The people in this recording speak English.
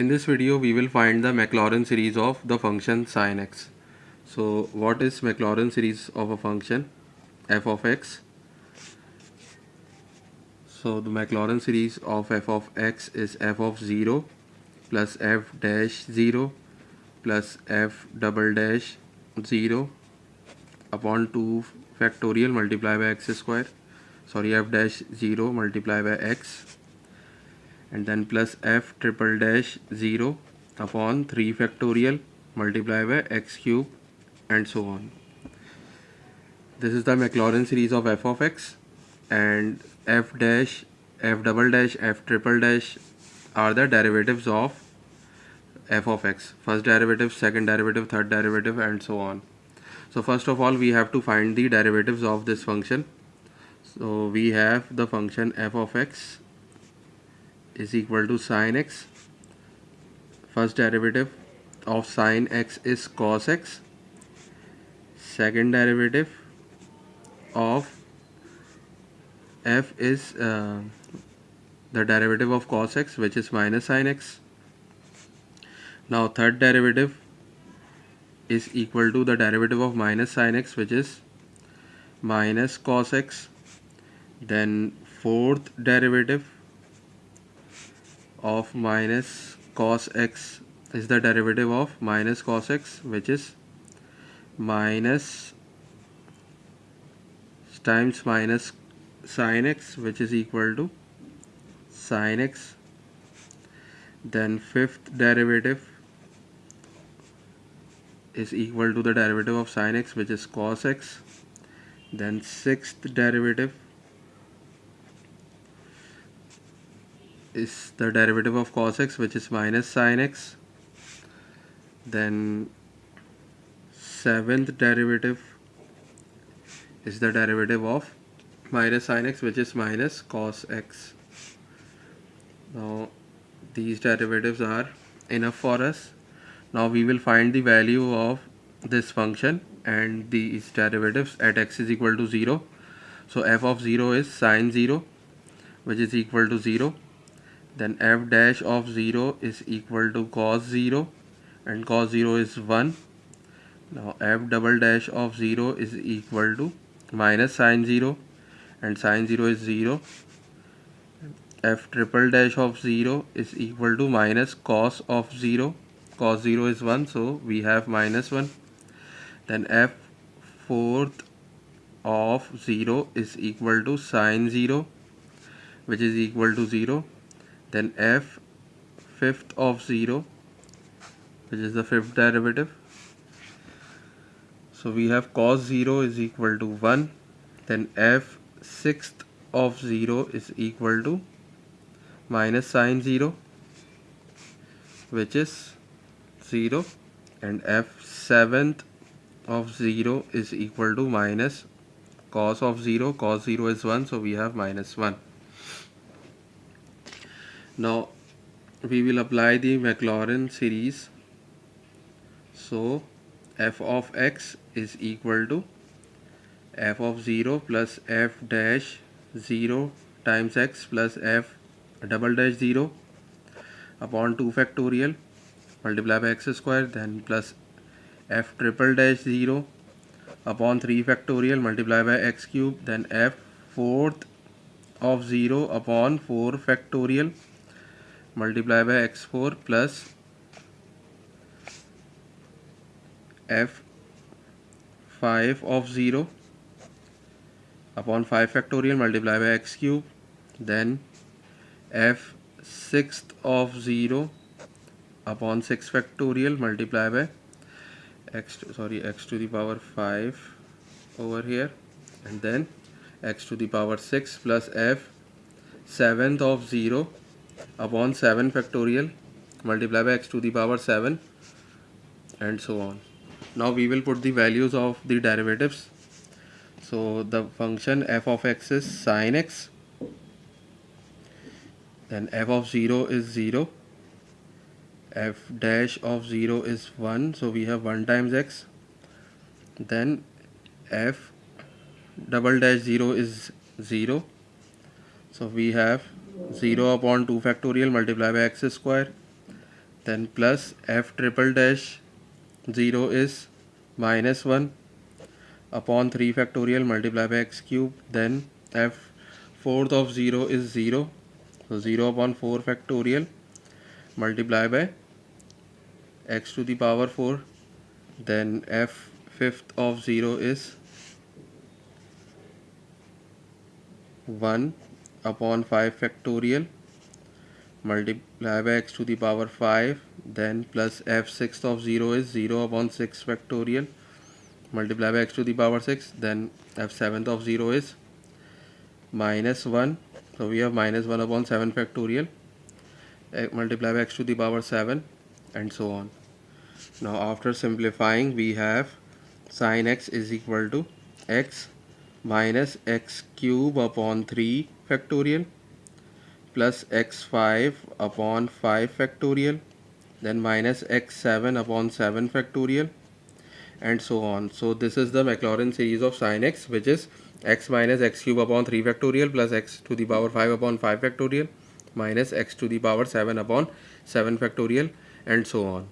In this video we will find the Maclaurin series of the function sin x. So what is Maclaurin series of a function f of x? So the Maclaurin series of f of x is f of 0 plus f dash 0 plus f double dash 0 upon 2 factorial multiplied by x square sorry f dash 0 multiplied by x and then plus f triple dash 0 upon 3 factorial multiplied by x cube and so on. This is the Maclaurin series of f of x and f dash, f double dash, f triple dash are the derivatives of f of x. First derivative, second derivative, third derivative and so on. So first of all we have to find the derivatives of this function. So we have the function f of x is equal to sine x. First derivative of sine x is cos x. Second derivative of f is uh, the derivative of cos x which is minus sine x. Now third derivative is equal to the derivative of minus sine x which is minus cos x. Then fourth derivative of minus cos x is the derivative of minus cos x which is minus times minus sin x which is equal to sin x. Then fifth derivative is equal to the derivative of sin x which is cos x. Then sixth derivative is the derivative of cos x which is minus sin x. Then seventh derivative is the derivative of minus sin x which is minus cos x. Now these derivatives are enough for us. Now we will find the value of this function and these derivatives at x is equal to 0 so f of 0 is sine 0 which is equal to 0 then f dash of 0 is equal to cos 0 and cos 0 is 1 now f double dash of 0 is equal to minus sine 0 and sine 0 is 0 f triple dash of 0 is equal to minus cos of 0 cos 0 is 1 so we have minus 1 then f fourth of 0 is equal to sine 0 which is equal to 0 then f fifth of 0 which is the fifth derivative. So we have cos 0 is equal to 1 then f sixth of 0 is equal to minus sine 0 which is 0 and f seventh of 0 is equal to minus cos of 0 cos 0 is 1 so we have minus 1 now we will apply the Maclaurin series. So f of x is equal to f of 0 plus f dash 0 times x plus f double dash 0 upon 2 factorial multiply by x square then plus f triple dash 0 upon 3 factorial multiply by x cube then f fourth of 0 upon 4 factorial multiply by x4 plus f 5 of 0 upon 5 factorial multiply by x cube then f sixth of 0 upon 6 factorial multiply by x to, sorry x to the power 5 over here and then x to the power 6 plus f seventh of 0 upon 7 factorial multiply by x to the power 7 and so on. Now we will put the values of the derivatives. So the function f of x is sine x then f of 0 is 0 f dash of 0 is 1 so we have 1 times x then f double dash 0 is 0 so we have zero upon two factorial multiply by x square then plus f triple dash zero is minus one upon three factorial multiply by x cube then f fourth of zero is zero zero upon four factorial multiply by x to the power four then f fifth of zero is one upon 5 factorial multiply by x to the power 5 then plus f sixth of 0 is 0 upon 6 factorial multiply by x to the power 6 then f seventh of 0 is minus 1 so we have minus 1 upon 7 factorial uh, multiply by x to the power 7 and so on. Now after simplifying we have sine x is equal to x minus x cube upon 3 factorial plus x5 upon 5 factorial then minus x7 upon 7 factorial and so on. So this is the Maclaurin series of sine x which is x minus x cube upon 3 factorial plus x to the power 5 upon 5 factorial minus x to the power 7 upon 7 factorial and so on